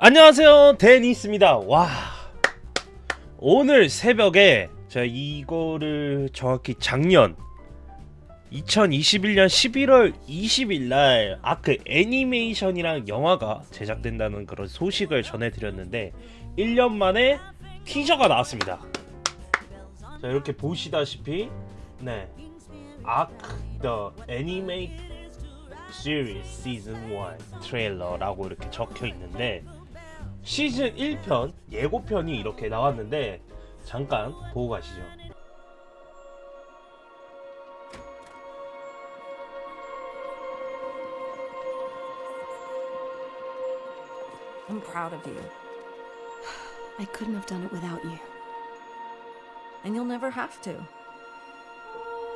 안녕하세요. 데니스입니다. 와. 오늘 새벽에 제가 이거를 정확히 작년 2021년 11월 20일 날 아크 애니메이션이랑 영화가 제작된다는 그런 소식을 전해드렸는데 1년 만에 티저가 나왔습니다. 자 이렇게 보시다시피 네. 아크 더 애니메이트 시리즈 시즌 1 트레일러라고 이렇게 적혀 있는데 시즌 1편 예고편이 이렇게 나왔는데 잠깐 보고 가시죠. I'm proud of you. I couldn't have done it without you. And you'll never have to.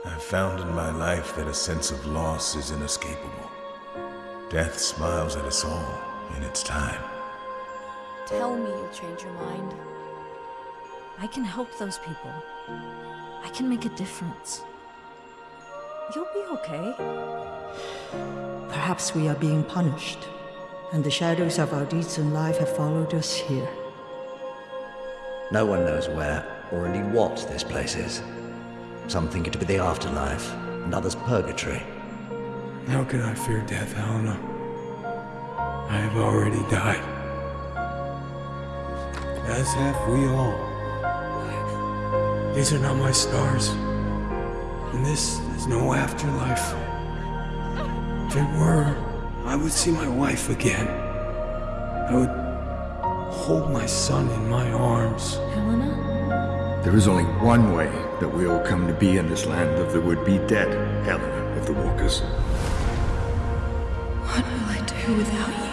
I've found in my life that a sense of loss is inescapable. Death smiles at us all in its time. Tell me you'll change your mind. I can help those people. I can make a difference. You'll be okay. Perhaps we are being punished, and the shadows of our deeds in life have followed us here. No one knows where, or indeed what, this place is. Some think it to be the afterlife, and others purgatory. How can I fear death, Helena? I have already died. As have we all. These are not my stars. And this is no afterlife. If it were, I would see my wife again. I would hold my son in my arms. Helena? There is only one way that we all come to be in this land of the would-be dead, Helena of the Walkers. What will I do without you?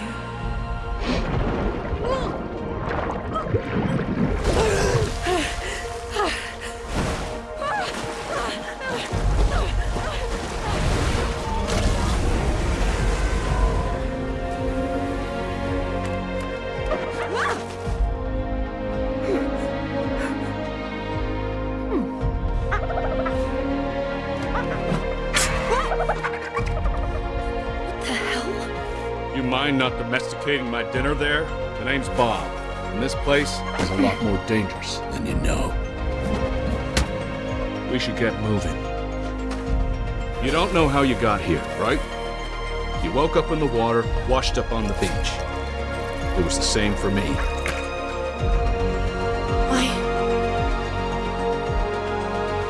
Mind not domesticating my dinner there? The name's Bob, and this place is a lot more dangerous than you know. We should get moving. You don't know how you got here, right? You woke up in the water, washed up on the beach. It was the same for me. I.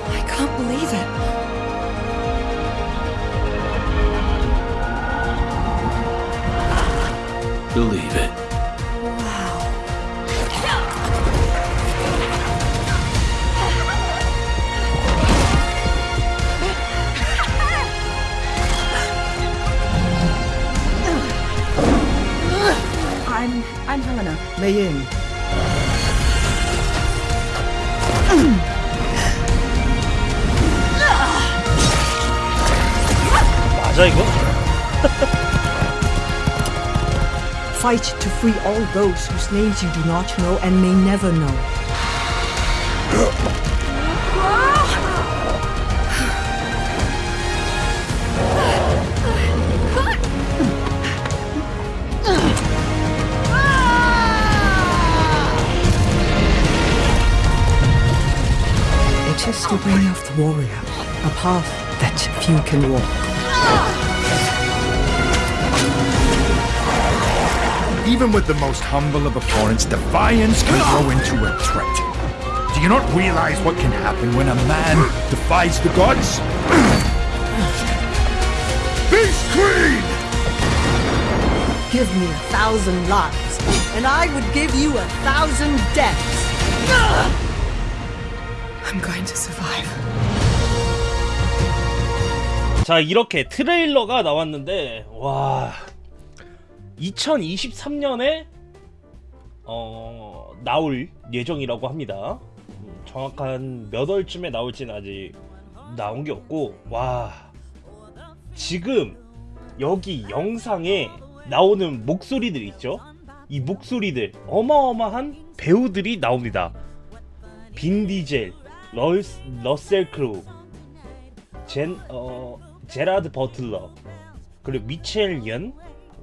I can't believe it. Believe it. Wow. I'm I'm Helena. Mei Yin. 맞아 이거? Fight to free all those whose names you do not know and may never know. It is the way of the warrior, a path that few can walk. Even with the most humble of opponents, defiance can grow into a threat. Do you not realize what can happen when a man defies the gods? Beast Queen! Give me a thousand lives, and I would give you a thousand deaths. I'm going to survive. 자 이렇게 트레일러가 나왔는데 와 2023년에 어 나올 예정이라고 합니다. 음, 정확한 몇 월쯤에 나올지는 아직 나온 게 없고 와 지금 여기 영상에 나오는 목소리들 있죠? 이 목소리들 어마어마한 배우들이 나옵니다. 빈 디젤, 러스, 러셀 크루, 젠, 어, 제라드 버틀러, 그리고 미첼 연,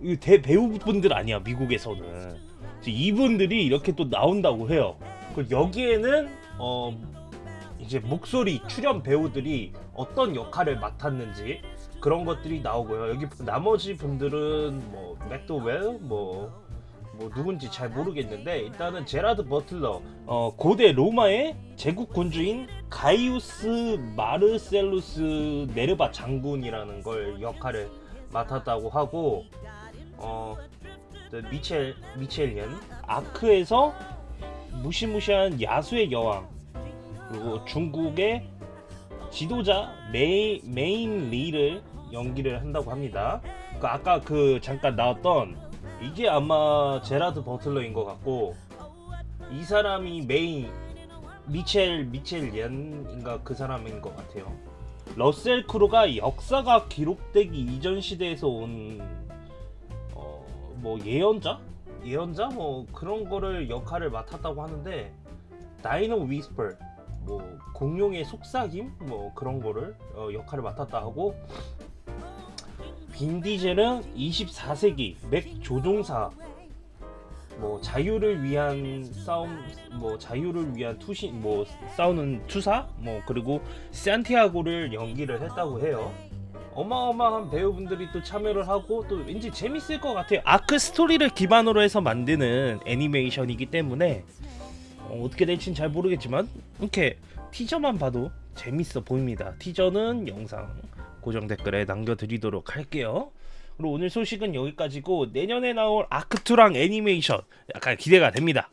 이 대 배우분들 아니야 미국에서는. 이분들이 이렇게 또 나온다고 해요. 그리고 여기에는 어 이제 목소리 출연 배우들이 어떤 역할을 맡았는지 그런 것들이 나오고요. 여기 나머지 분들은 뭐 맥도웰 뭐, 뭐 누군지 잘 모르겠는데 일단은 제라드 버틀러 어, 고대 로마의 제국 군주인 가이우스 마르셀루스 네르바 장군이라는 걸 역할을 맡았다고 하고 어또 미첼 미첼리안 아크에서 무시무시한 야수의 여왕 그리고 중국의 지도자 메이, 메인 리를 연기를 한다고 합니다. 그 아까 그 잠깐 나왔던 이게 아마 제라드 버틀러인 것 같고 이 사람이 메인 미첼 미첼 옌인가 그 사람인 것 같아요. 러셀 크루가 역사가 기록되기 이전 시대에서 온 어, 뭐 예언자? 예언자? 뭐 그런 거를 역할을 맡았다고 하는데 dino whisper 뭐 공룡의 속삭임 뭐 그런 거를 어, 역할을 맡았다 하고 빈 디젤은 24세기 맥 조종사 뭐 자유를 위한 싸움 뭐 자유를 위한 투신 뭐 싸우는 투사 뭐 그리고 산티아고를 연기를 했다고 해요. 어마어마한 배우분들이 또 참여를 하고 또 왠지 재밌을 것 같아요. 아크 스토리를 기반으로 해서 만드는 애니메이션이기 때문에 어, 어떻게 될지는 잘 모르겠지만 이렇게 티저만 봐도 재밌어 보입니다. 티저는 영상 고정 댓글에 남겨드리도록 할게요. 그리고 오늘 소식은 여기까지고 내년에 나올 아크투랑 애니메이션 약간 기대가 됩니다.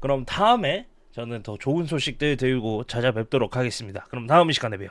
그럼 다음에 저는 더 좋은 소식들 들고 찾아뵙도록 하겠습니다. 그럼 다음 시간에 봬요.